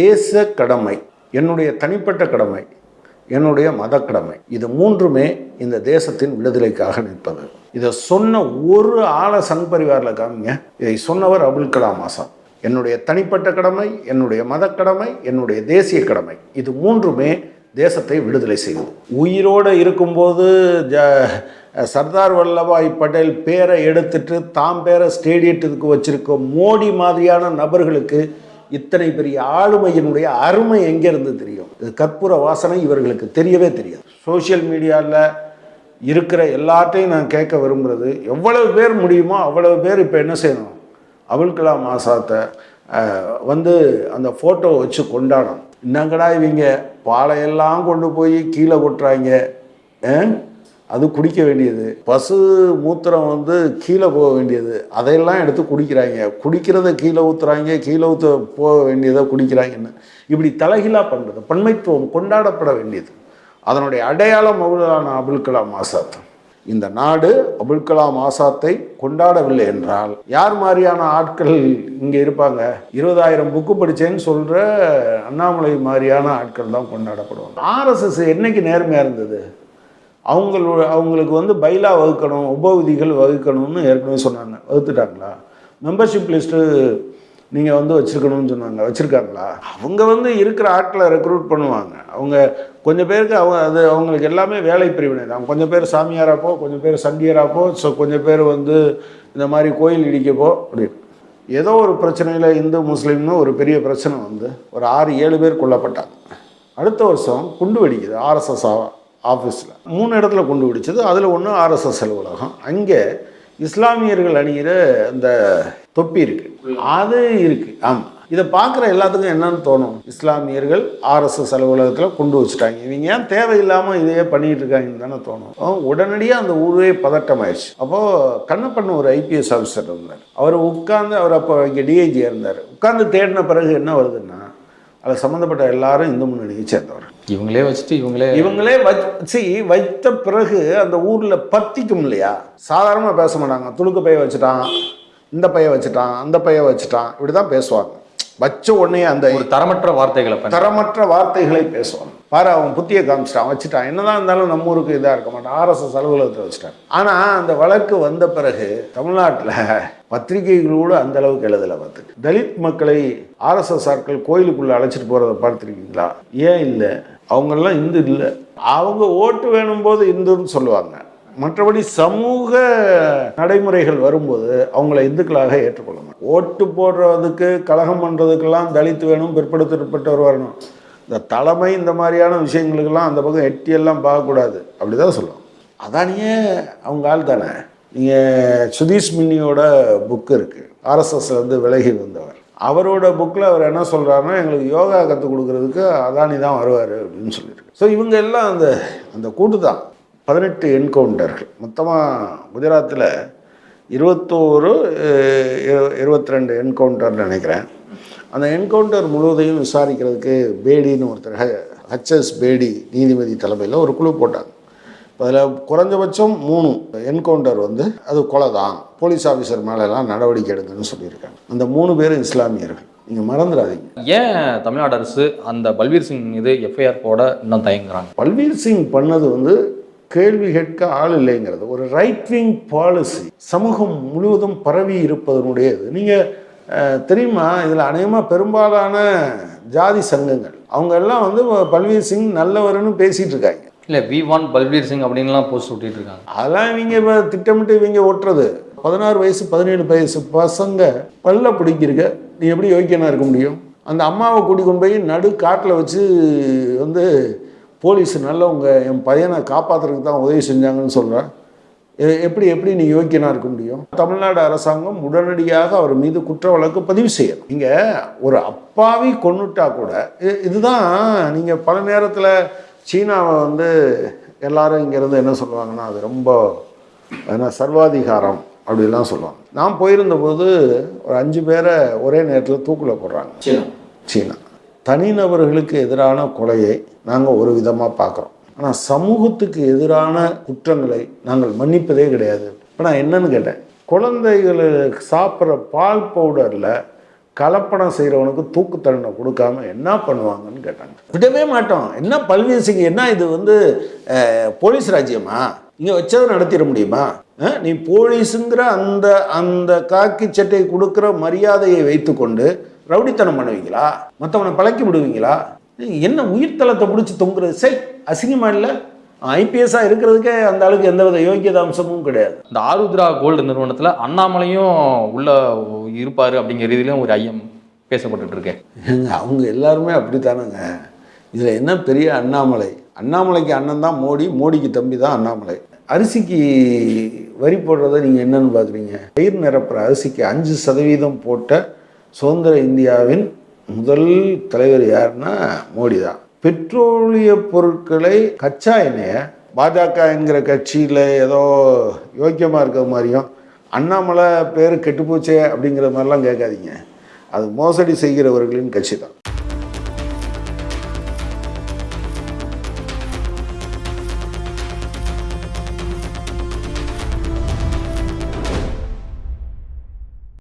தேச கடமை என்னுடைய தனிப்பட்ட கடமை என்னுடைய மத கடமை இது மூன்றுமே இந்த தேசத்தின் விடுதலைக்காக நிற்பது. இதை சொன்ன ஒரு ஆளை சங் பரிவாரில் காமிங்க. இதை சொன்னவர் அபுல் கலாம் ஆசாத் என்னுடைய தனிப்பட்ட கடமை என்னுடைய மத கடமை என்னுடைய தேசிய கடமை இது மூன்றுமே தேசத்தை விடுதலை செய்வது உயிரோடு இருக்கும்போது ஜ சர்தார் வல்லபாய் பட்டேல் பேரை எடுத்துட்டு தாம் பேரை ஸ்டேடியத்துக்கு வச்சிருக்க மோடி மாதிரியான நபர்களுக்கு இத்தனை பெரிய ஆளுமையினுடைய அருமை எங்கேருந்து தெரியும்? இது கற்பூர வாசனை இவர்களுக்கு தெரியவே தெரியாது. சோஷியல் மீடியாவில் இருக்கிற எல்லாத்தையும் நான் கேட்க விரும்புகிறது எவ்வளவு பேர் முடியுமோ அவ்வளவு பேர் இப்போ என்ன செய்யணும்? அபுல் கலாம் ஆசாத்தை வந்து அந்த ஃபோட்டோ வச்சு கொண்டாடணும். என்னங்கடா இவங்க? பாலையெல்லாம் கொண்டு போய் கீழே கொட்டுறாங்க. அது குடிக்க வேண்டியது. பசு மூத்திரம் வந்து கீழே போக வேண்டியது. அதையெல்லாம் எடுத்து குடிக்கிறாங்க. குடிக்கிறத கீழே ஊற்றுறாங்க கீழே ஊற்ற போக வேண்டியதை குடிக்கிறாங்கன்னு. இப்படி தலைகீழாக பண்ணுறது பன்மைத்துவம் கொண்டாடப்பட வேண்டியது. அதனுடைய அடையாளம் மௌலானா அபுல் கலாம் ஆசாத். இந்த நாடு அபுல் கலாம் ஆசாத்தை கொண்டாடவில்லை என்றால் யார் மாதிரியான ஆட்கள் இங்கே இருப்பாங்க? இருபதாயிரம் புக்கு படித்தேன்னு சொல்கிற அண்ணாமலை மாதிரியான ஆட்கள் தான் கொண்டாடப்படுவாங்க. ஆர்எஸ்எஸ் என்னைக்கு நேர்மையாக இருந்தது? அவங்களோட அவங்களுக்கு வந்து பைலா வகுக்கணும் உபவிதிகள் வகுக்கணும்னு ஏற்கனவே சொன்னாங்க. வகுத்துட்டாங்களா? மெம்பர்ஷிப் லிஸ்ட்டு நீங்கள் வந்து வச்சுருக்கணும்னு சொன்னாங்க. வச்சுருக்காங்களா? அவங்க வந்து இருக்கிற ஆட்களை ரெக்ரூட் பண்ணுவாங்க. அவங்க கொஞ்சம் பேருக்கு அவங்க அது அவங்களுக்கு எல்லாமே வேலை பிரிவினை தான். கொஞ்சம் பேர் சாமியாராப்போ கொஞ்சம் பேர் சங்கியராப்போ ஸோ கொஞ்சம் பேர் வந்து இந்த மாதிரி கோயில் இடிக்கப்போ அப்படின்னு ஏதோ ஒரு பிரச்சனையில் இந்து முஸ்லீம்னு ஒரு பெரிய பிரச்சனை வந்து ஒரு ஆறு ஏழு பேர் கொல்லப்பட்டாங்க. அடுத்த வருஷம் குண்டு வெடிக்குது. ஆர்எஸ்எஸ் ஆஃபீஸில் மூணு இடத்துல கொண்டு பிடிச்சது. அதில் ஒன்று ஆர்எஸ்எஸ் அலுவலகம். அங்கே இஸ்லாமியர்கள் அணிகிற அந்த தொப்பி இருக்குது அது இருக்குது ஆமாம் இதை பார்க்குற எல்லாத்துக்கும் என்னன்னு தோணும்? இஸ்லாமியர்கள் ஆர்எஸ்எஸ் அலுவலகத்தில் கொண்டு வச்சுட்டாங்க. இவங்க ஏன் தேவையில்லாமல் இதையே பண்ணிட்டு இருக்காங்கன்னு தானே தோணும். உடனடியாக அந்த ஊரே பதட்டமாயிடுச்சு. அப்போது கண்ணப்பண்ண ஒரு ஐபிஎஸ் ஆஃபீஸர் இருந்தார். அவர் உட்காந்து அவர் அப்போ இங்கே டிஐஜியாக இருந்தார். உட்காந்து தேடின பிறகு என்ன வருதுன்னா அதில் சம்மந்தப்பட்ட எல்லாரும் இந்து முன்னணியை சேர்ந்தவர் இவங்களே வச்சுட்டு இவங்களே இவங்களே வச்சு வைத்த பிறகு அந்த ஊரில் பத்திக்கும் இல்லையா? சாதாரணமாக பேச மாட்டாங்க. துளுக்கு பைய வச்சுட்டான் இந்த பைய வச்சுட்டான் அந்த பைய வச்சுட்டான். இப்படி தான் பேசுவாங்க. வச்ச உடனே அந்த ஒரு தரமற்ற வார்த்தைகளை தரமற்ற வார்த்தைகளை பேசுவாங்க. பாரு அவன் புத்திய காமிச்சிட்டான். வச்சுட்டான். என்னதான் இருந்தாலும் நம்ம ஊருக்கு இதாக இருக்க மாட்டான். ஆர்எஸ்எஸ் அலுவலகத்தில் வச்சுட்டான். ஆனால் அந்த வழக்கு வந்த பிறகு தமிழ்நாட்டில் பத்திரிகைகளோடு அந்த அளவுக்கு எழுதலை பார்த்து தலித் மக்களை ஆர்எஸ்எஸ் ஆட்கள் கோயிலுக்குள்ளே அழைச்சிட்டு போகிறத பார்த்துருக்கீங்களா? ஏன் இல்லை? அவங்கெல்லாம் இந்து இல்லை. அவங்க ஓட்டு வேணும் போது இந்துன்னு சொல்லுவாங்க. மற்றபடி சமூக நடைமுறைகள் வரும்போது அவங்கள இந்துக்களாக ஏற்றுக்கொள்ளணும் ஓட்டு போடுறதுக்கு கலகம் பண்ணுறதுக்கெல்லாம் தலித்து வேணும் பிற்படுத்தப்பட்டவர் வரணும் இந்த தலைமை இந்த மாதிரியான விஷயங்களுக்கெல்லாம் அந்த பக்கம் எட்டியெல்லாம் பார்க்கக்கூடாது. அப்படி தான் சொல்லுவோம் அதானியே அவங்க ஆள் தானே. நீங்கள் சுதீஷ் மின்னியோட புக்கு இருக்குது ஆர்எஸ்எஸ்லேருந்து விலகி வந்தவர். அவரோட புக்கில் அவர் என்ன சொல்கிறாருன்னா எங்களுக்கு யோகா கற்றுக் கொடுக்குறதுக்கு அதானி தான் வருவார் அப்படின்னு சொல்லியிருக்கு. ஸோ இவங்க எல்லாம் அந்த அந்த கூட்டு தான் பதினெட்டு என்கவுண்டர்கள். மொத்தமாக குஜராத்தில் இருபத்தோரு இருபத்தி ரெண்டு என்கவுண்டர்னு நினைக்கிறேன். அந்த என்கவுண்டர் முழுவதையும் விசாரிக்கிறதுக்கு பேடின்னு ஒருத்தர் ஹச்எஸ் பேடி நீதிபதி தலைமையில் ஒரு குழு போட்டாங்க. அதில் குறைஞ்சபட்சம் மூணு என்கவுண்டர் வந்து அது கொலை தான் போலீஸ் ஆஃபீஸர் மேலெல்லாம் நடவடிக்கை எடுங்கன்னு சொல்லியிருக்காங்க. அந்த மூணு பேரும் இஸ்லாமியர்கள். நீங்கள் மறந்துடாதீங்க. ஏன் தமிழ்நாடு அரசு அந்த பல்வீர் சிங் மீது எஃப்ஐஆர் போட இன்னும் தயங்குறாங்க? பல்வீர் சிங் பண்ணது வந்து கேள்வி கேட்க ஆள் இல்லைங்கிறது ஒரு ரைட் விங் பாலிசி சமூகம் முழுவதும் பரவி இருப்பதனுடைய இது நீங்கள் தெரியுமா? இதில் அநேகமாக பெரும்பாலான ஜாதி சங்கங்கள். அவங்க எல்லாம் வந்து பல்வீர் சிங் நல்லவர்னு பேசிகிட்டு இருக்காங்க. இல்லை வி வான் பல்வீர் சிங் அப்படின்லாம் போஸ்ட் விட்டுட்டு இருக்காங்க. அதெல்லாம் இவங்க இப்போ திட்டமிட்டு இவங்க ஓட்டுறது. பதினாறு வயசு பதினேழு வயசு பசங்க பல்ல பிடிக்கிறக்க நீ எப்படி யோக்கியனா இருக்க முடியும்? அந்த அம்மாவை கூட்டி கொண்டு போய் நடு காட்டில் வச்சு வந்து போலீஸ் நல்லவங்க என் பையனை காப்பாற்றுறதுக்கு தான் உதவி செஞ்சாங்கன்னு சொல்கிறேன் எப்படி எப்படி நீ யோக்கியனாக இருக்க முடியும்? தமிழ்நாடு அரசாங்கம் உடனடியாக அவர் மீது குற்ற வழக்கு பதிவு செய்யணும். நீங்கள் ஒரு அப்பாவி கொண்டுட்டா கூட இதுதான் நீங்கள் பல நேரத்தில் சீனாவை வந்து எல்லாரும் இங்கேருந்து என்ன சொல்லுவாங்கன்னா அது ரொம்ப என்ன சர்வாதிகாரம் அப்படிலாம் சொல்லுவாங்க. நான் போயிருந்தபோது ஒரு அஞ்சு பேரை ஒரே நேரத்தில் தூக்கில் போடுறாங்க. சீனா. தனிநபர்களுக்கு எதிரான கொலையை நாங்கள் ஒரு விதமாக பார்க்குறோம் ஆனால் சமூகத்துக்கு எதிரான குற்றங்களை நாங்கள் மன்னிப்பதே கிடையாது. இப்போ நான் என்னன்னு கேட்டேன். குழந்தைகள் சாப்பிட்ற பால் பவுடரில் கலப்படம் செய்கிறவனுக்கு தூக்கு தண்டனை கொடுக்காம என்ன பண்ணுவாங்கன்னு கேட்டாங்க. விடவே மாட்டோம். என்ன பல்வீர் சிங் என்ன இது வந்து போலீஸ் ராஜ்யமா? இங்கே வச்சதை நடத்திட முடியுமா? நீ போலீஸுங்கிற அந்த அந்த காக்கி சட்டை கொடுக்குற மரியாதையை வைத்துக்கொண்டு ரவுடித்தனம் பண்ணுவீங்களா? மற்றவனை பழக்கி விடுவீங்களா? என்ன உயிர்த்தலத்தை பிடிச்சி தொங்குறது? சரி அசிங்கமா இல்லை? ஐபிஎஸ்ஸாக இருக்கிறதுக்கே அந்த ஆளுக்கு எந்தவித யோக்கியத அம்சமும் கிடையாது. இந்த ஆருத்ரா கோல்டு நிறுவனத்துல அண்ணாமலையும் உள்ள இருப்பாரு அப்படிங்கிற ரீதியிலும் ஒரு ஐயம் பேசப்பட்டுட்டு இருக்கேன் அவங்க எல்லாருமே அப்படித்தானங்க. இதில் என்ன பெரிய அண்ணாமலை? அண்ணாமலைக்கு அண்ணன் தான் மோடி மோடிக்கு தம்பி தான் அண்ணாமலை. அரிசிக்கு வரி போடுறதை நீங்கள் என்னன்னு பார்க்குறீங்க பயிர் நிரப்புற அரிசிக்கு அஞ்சு சதவீதம் போட்ட சுதந்திர இந்தியாவின் முதல் தலைவர் யாருன்னா மோடி தான் பெட்ரோலிய பொருட்களை கச்சா எண்ணெயை பாஜக என்கிற கட்சியில் ஏதோ யோக்கியமாக இருக்கிற மாதிரியும் அண்ணாமலை பேர் கெட்டுப்போச்சே அப்படிங்கிற மாதிரிலாம் கேட்காதீங்க. அது மோசடி செய்கிறவர்களின் கட்சி தான்